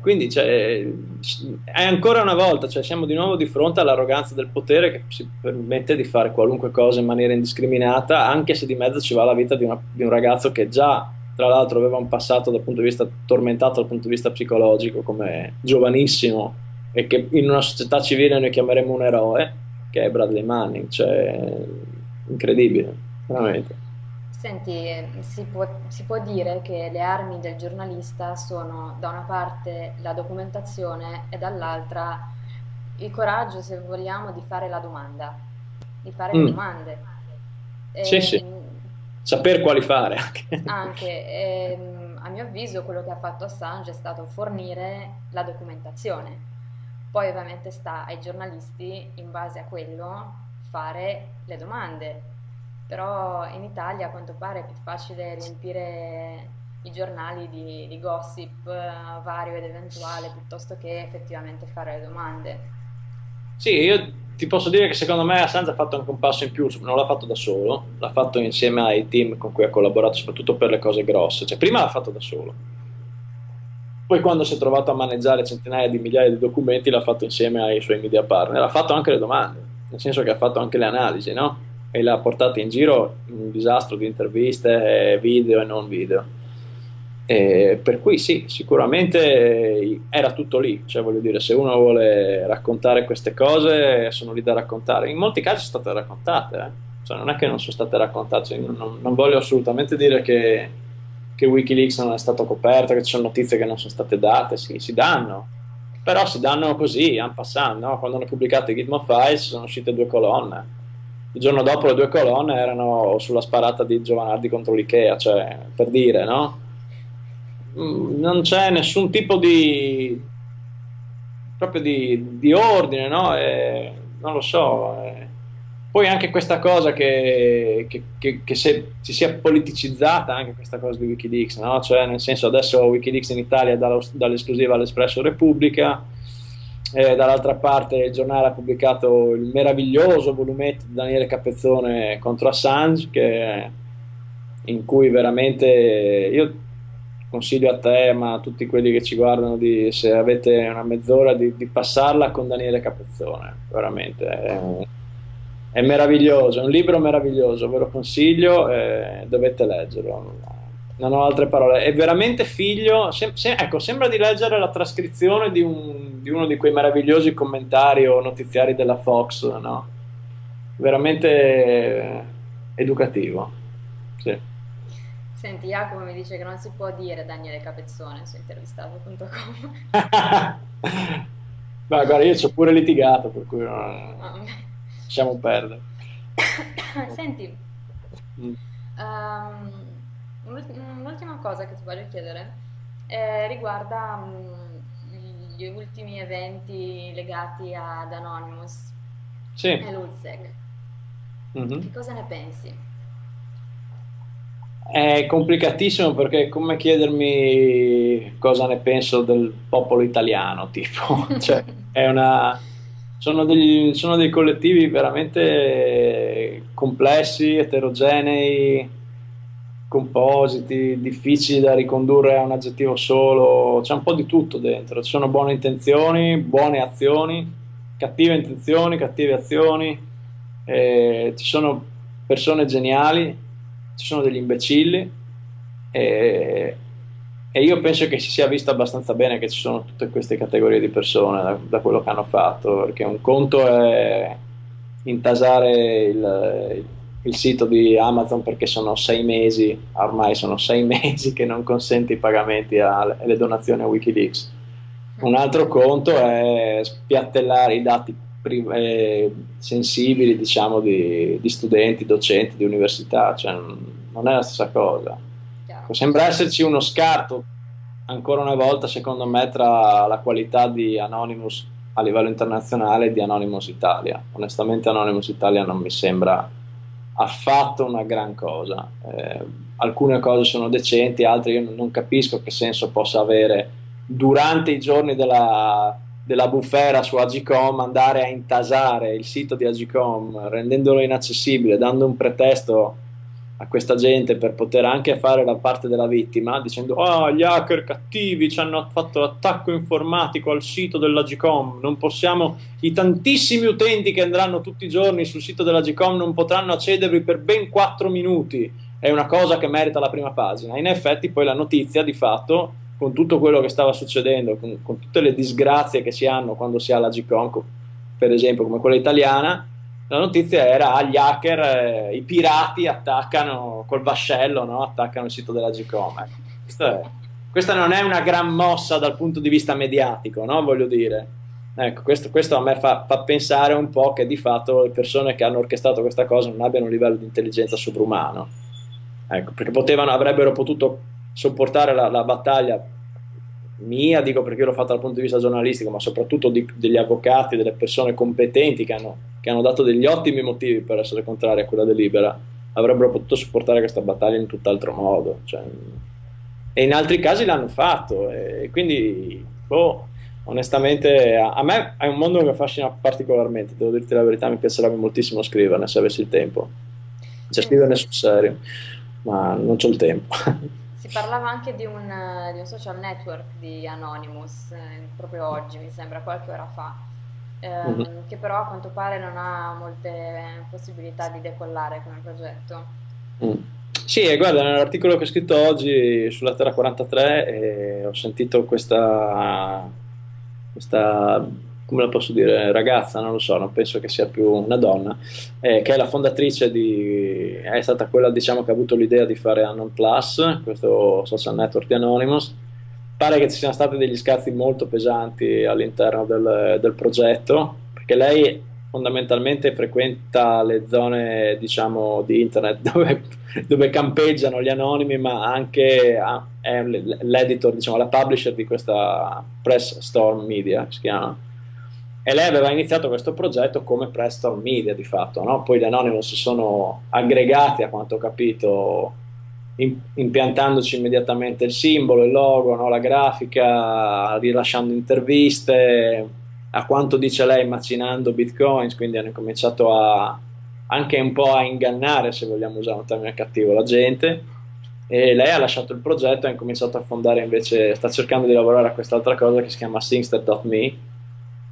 Quindi cioè, è ancora una volta, cioè, siamo di nuovo di fronte all'arroganza del potere che si permette di fare qualunque cosa in maniera indiscriminata, anche se di mezzo ci va la vita di, una, di un ragazzo che già, tra l'altro, aveva un passato dal punto di vista tormentato dal punto di vista psicologico, come giovanissimo, e che in una società civile noi chiameremo un eroe, che è Bradley Manning, cioè incredibile, veramente. Senti, si può, si può dire che le armi del giornalista sono da una parte la documentazione e dall'altra il coraggio, se vogliamo, di fare la domanda, di fare le Mm, domande. Sì, sì, Ehm, saper quali fare anche. anche, ehm, a mio avviso, quello che ha fatto Assange è stato fornire la documentazione. Poi ovviamente sta ai giornalisti, in base a quello, fare le domande. Però in Italia a quanto pare è più facile riempire i giornali di, di gossip eh, vario ed eventuale piuttosto che effettivamente fare le domande. Sì, io ti posso dire che secondo me Assange ha fatto anche un passo in più, non l'ha fatto da solo, l'ha fatto insieme ai team con cui ha collaborato, soprattutto per le cose grosse. Cioè, prima l'ha fatto da solo, poi quando si è trovato a maneggiare centinaia di migliaia di documenti l'ha fatto insieme ai suoi media partner, ha fatto anche le domande, nel senso che ha fatto anche le analisi, no? E le ha portate in giro in un disastro di interviste, video e non video. E per cui sì, sicuramente era tutto lì, cioè voglio dire, se uno vuole raccontare queste cose sono lì da raccontare. In molti casi sono state raccontate, eh. Cioè, non è che non sono state raccontate, cioè, non, non voglio assolutamente dire che, che Wikileaks non è stato coperto, che ci sono notizie che non sono state date, sì, si danno, però si danno così, en passant, no? Quando hanno pubblicato i Gitmo Files sono uscite due colonne. Il giorno dopo le due colonne erano sulla sparata di Giovanardi contro l'Ikea, cioè per dire, no? Mm, Non c'è nessun tipo di proprio di, di ordine, no? E non lo so. e poi anche questa cosa che, che, che, che se, si sia politicizzata anche questa cosa di Wikileaks, no? Cioè, nel senso, adesso Wikileaks in Italia dall'esclusiva all'Espresso Repubblica, e dall'altra parte il giornale ha pubblicato il meraviglioso volumetto di Daniele Capezzone contro Assange, che- in cui veramente io consiglio a te, ma a tutti quelli che ci guardano, di, se avete una mezz'ora, di, di passarla con Daniele Capezzone, veramente. È, è meraviglioso, è un libro meraviglioso, ve lo consiglio, eh, dovete leggerlo. Non ho altre parole. È veramente figlio, se- se- ecco, sembra di leggere la trascrizione di, un- di uno di quei meravigliosi commentari o notiziari della Fox, no? Veramente eh, educativo. Sì. Senti, Jacopo mi dice che non si può dire Daniele Capezzone su intervistato.com. Ma guarda, io ci ho pure litigato, per cui non- Ah, lasciamo perdere. Senti, Mm. ehm, un'ult- un'ultima cosa che ti voglio chiedere eh, riguarda mm, gli ultimi eventi legati ad Anonymous Sì. e l'ULSEC. Mhm. Che cosa ne pensi? È complicatissimo perché è come chiedermi cosa ne penso del popolo italiano, tipo, cioè, è una, sono degli- sono dei collettivi veramente complessi, eterogenei, compositi, difficili da ricondurre a un aggettivo solo, c'è un po' di tutto dentro, ci sono buone intenzioni, buone azioni, cattive intenzioni, cattive azioni, eh, ci sono persone geniali, ci sono degli imbecilli e, e io penso che si sia visto abbastanza bene che ci sono tutte queste categorie di persone da, da quello che hanno fatto, perché un conto è intasare il, il sito di Amazon perché sono sei mesi, ormai sono sei mesi che non consente i pagamenti alle alle donazioni a Wikileaks. Un altro conto è spiattellare i dati eh, sensibili, diciamo, di, di studenti, docenti di università, cioè non non è la stessa cosa. Chiaro. Sembra esserci uno scarto, ancora una volta, secondo me, tra la qualità di Anonymous a livello internazionale e di Anonymous Italia. Onestamente, Anonymous Italia non mi sembra affatto una gran cosa. Eh, alcune cose sono decenti, altre io non capisco che senso possa avere durante i giorni della, della bufera su Agicom andare a intasare il sito di Agicom rendendolo inaccessibile, dando un pretesto a questa gente per poter anche fare la parte della vittima, dicendo oh, gli hacker cattivi ci hanno fatto l'attacco informatico al sito della GCOM, non possiamo, i tantissimi utenti che andranno tutti i giorni sul sito della GCOM non potranno accedervi per ben 4 minuti, è una cosa che merita la prima pagina. In effetti poi la notizia di fatto, con tutto quello che stava succedendo, con, con tutte le disgrazie che si hanno quando si ha la GCOM, per esempio come quella italiana, la notizia era ah, gli hacker, eh, i pirati attaccano col vascello, no? attaccano il sito della Gcom. Ecco, questa non è una gran mossa dal punto di vista mediatico, no? voglio dire. Ecco, questo, questo a me fa, fa, pensare un po' che di fatto le persone che hanno orchestrato questa cosa non abbiano un livello di intelligenza sovrumano. Ecco, perché potevano, avrebbero potuto sopportare la, la battaglia mia, dico perché l'ho fatta dal punto di vista giornalistico, ma soprattutto di, degli avvocati, delle persone competenti che hanno, che hanno, dato degli ottimi motivi per essere contrari a quella delibera, avrebbero potuto supportare questa battaglia in tutt'altro modo. Cioè, e in altri casi l'hanno fatto, e quindi, boh, onestamente, a, a, me è un mondo che affascina particolarmente, devo dirti la verità, mi piacerebbe moltissimo scriverne se avessi il tempo. Cioè, scriverne sul serio, ma non ho il tempo. Si parlava anche di un, di un social network di Anonymous, eh, proprio oggi, mi sembra, qualche ora fa, ehm, mm-hmm. che però a quanto pare non ha molte possibilità di decollare come progetto. Mm. Sì, guarda, nell'articolo che ho scritto oggi sulla Terra 43 eh, ho sentito questa, questa come la posso dire, ragazza, non lo so, non penso che sia più una donna, eh, che è la fondatrice di, è stata quella diciamo che ha avuto l'idea di fare Anon Plus, questo social network di Anonymous. Pare che ci siano stati degli scazzi molto pesanti all'interno del, del progetto, perché lei fondamentalmente frequenta le zone diciamo di internet dove, dove campeggiano gli anonimi ma anche è l'editor diciamo la publisher di questa press storm media si chiama e lei aveva iniziato questo progetto come Preston Media di fatto, no? poi gli Anonymous si sono aggregati a quanto ho capito impiantandoci immediatamente il simbolo, il logo, no? la grafica, rilasciando interviste, a quanto dice lei macinando bitcoins, quindi hanno cominciato a, anche un po' a ingannare, se vogliamo usare un termine cattivo, la gente e lei ha lasciato il progetto e ha incominciato a fondare invece, sta cercando di lavorare a quest'altra cosa che si chiama Singster.me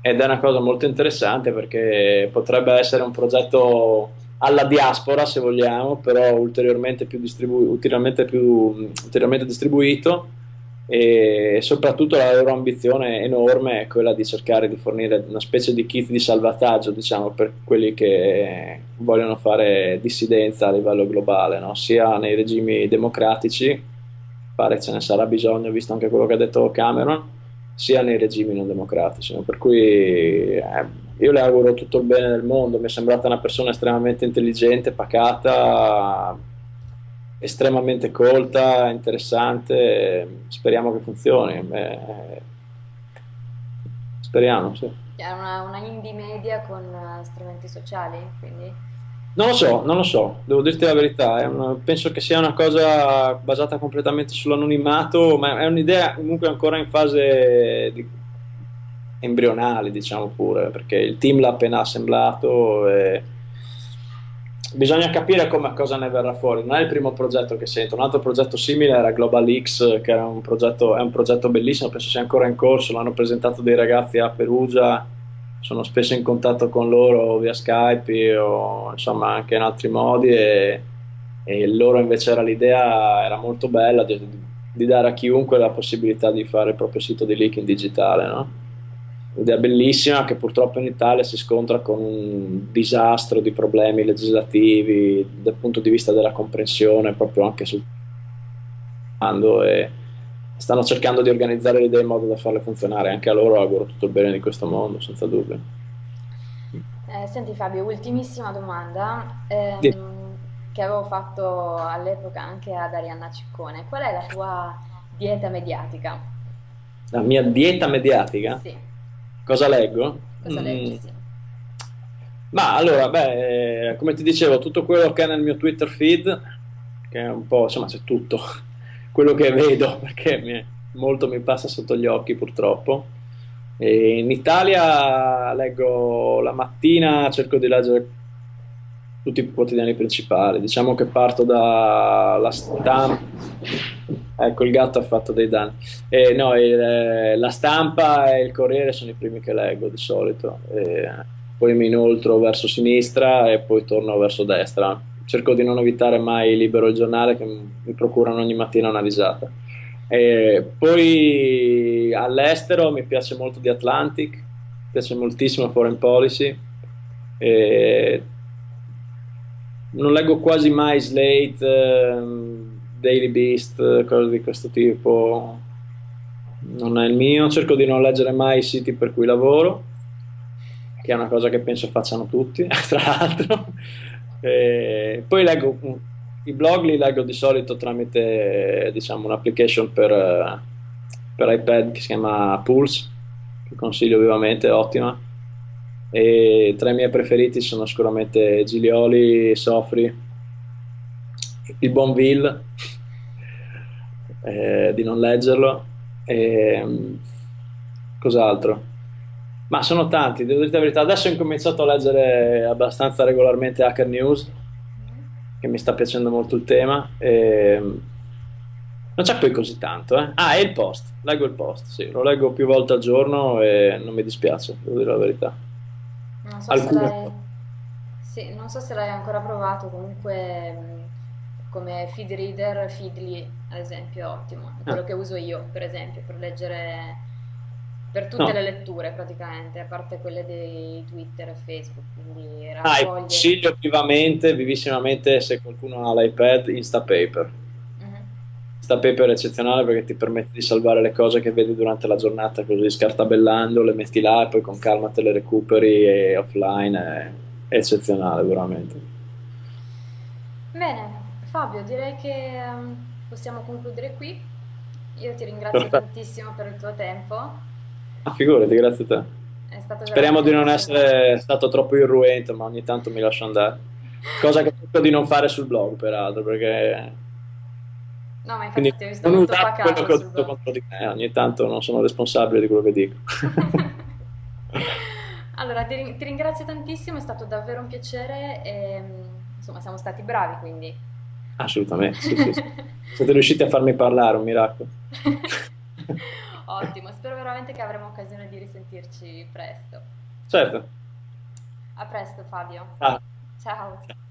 ed è una cosa molto interessante perché potrebbe essere un progetto alla diaspora se vogliamo, però ulteriormente più, distribu- ulteriormente più ulteriormente distribuito e soprattutto la loro ambizione enorme è quella di cercare di fornire una specie di kit di salvataggio diciamo, per quelli che vogliono fare dissidenza a livello globale, no? sia nei regimi democratici, pare ce ne sarà bisogno visto anche quello che ha detto Cameron, sia nei regimi non democratici. No? Per cui eh, io le auguro tutto il bene del mondo, mi è sembrata una persona estremamente intelligente, pacata, estremamente colta, interessante, speriamo che funzioni. Eh, speriamo, sì. È una, una indie media con uh, strumenti sociali, quindi... Non lo so, non lo so, devo dirti la verità, una, penso che sia una cosa basata completamente sull'anonimato, ma è un'idea comunque ancora in fase di, embrionale, diciamo pure, perché il team l'ha appena assemblato e bisogna capire come, cosa ne verrà fuori. Non è il primo progetto che sento, un altro progetto simile era Global X, che un progetto, è un progetto bellissimo, penso sia ancora in corso, l'hanno presentato dei ragazzi a Perugia sono spesso in contatto con loro via Skype o insomma anche in altri modi e, e loro invece era l'idea era molto bella di, di, dare a chiunque la possibilità di fare il proprio sito di leak in digitale no? un'idea bellissima che purtroppo in Italia si scontra con un disastro di problemi legislativi dal punto di vista della comprensione proprio anche sul e stanno cercando di organizzare le idee in modo da farle funzionare. Anche a loro auguro tutto il bene di questo mondo, senza dubbio. Eh, senti Fabio, ultimissima domanda eh, che avevo fatto all'epoca anche ad Arianna Ciccone. Qual è la tua dieta mediatica? La mia dieta mediatica? Sì. Cosa leggo? Cosa mm. leggi, sì. Ma allora, beh, come ti dicevo, tutto quello che è nel mio Twitter feed, che è un po', insomma, c'è tutto quello che vedo, perché mi, molto mi passa sotto gli occhi purtroppo. E in Italia leggo la mattina, cerco di leggere tutti i quotidiani principali. Diciamo che parto dalla stampa. Ecco, il gatto ha fatto dei danni. Eh, no, il, la stampa e il Corriere sono i primi che leggo di solito. Eh, poi mi inoltro verso sinistra e poi torno verso destra. Cerco di non evitare mai Libero il giornale che mi procurano ogni mattina una risata. E poi all'estero mi piace molto The Atlantic, mi piace moltissimo Foreign Policy. E non leggo quasi mai Slate, ehm, Daily Beast, cose di questo tipo. Non è il mio, cerco di non leggere mai i siti per cui lavoro, che è una cosa che penso facciano tutti, tra l'altro. E poi leggo i blog li leggo di solito tramite diciamo, un'application per, per iPad che si chiama Pulse, che consiglio vivamente, ottima e tra i miei preferiti sono sicuramente Giglioli, Sofri, il buon Bill, eh, di non leggerlo, e, cos'altro? Ma sono tanti, devo dire la verità. Adesso ho incominciato a leggere abbastanza regolarmente Hacker News, che mi sta piacendo molto il tema. E, non c'è poi così tanto, eh? Ah, e il post, leggo il post, sì, lo leggo più volte al giorno e non mi dispiace, devo dire la verità. Non so se l'hai... Sì, non so se l'hai ancora provato, comunque come feed reader, Feedly ad esempio è ottimo, è quello ah. che uso io per esempio per leggere per tutte no. le letture praticamente, a parte quelle di Twitter e Facebook, quindi raccoglie... Ah, consiglio vivamente, vivissimamente se qualcuno ha l'iPad, Instapaper sta paper è eccezionale perché ti permette di salvare le cose che vedi durante la giornata così scartabellando, le metti là e poi con calma te le recuperi e offline è, eccezionale veramente. Bene, Fabio, direi che um, possiamo concludere qui. Io ti ringrazio Perfetto. tantissimo per il tuo tempo. Ah, figurati, grazie a te. Speriamo di non essere stato troppo irruente, ma ogni tanto mi lascio andare. Cosa che cerco di non fare sul blog, peraltro, perché No, ma infatti Quindi, ti ho visto molto pacato quello che ho detto contro di me, ogni tanto non sono responsabile di quello che dico. allora, ti, ti, ringrazio tantissimo, è stato davvero un piacere e insomma siamo stati bravi quindi. Assolutamente, sì, sì. Siete riusciti a farmi parlare, un miracolo. Ottimo, spero veramente che avremo occasione di risentirci presto. Certo. A presto Fabio. Ah. Ciao.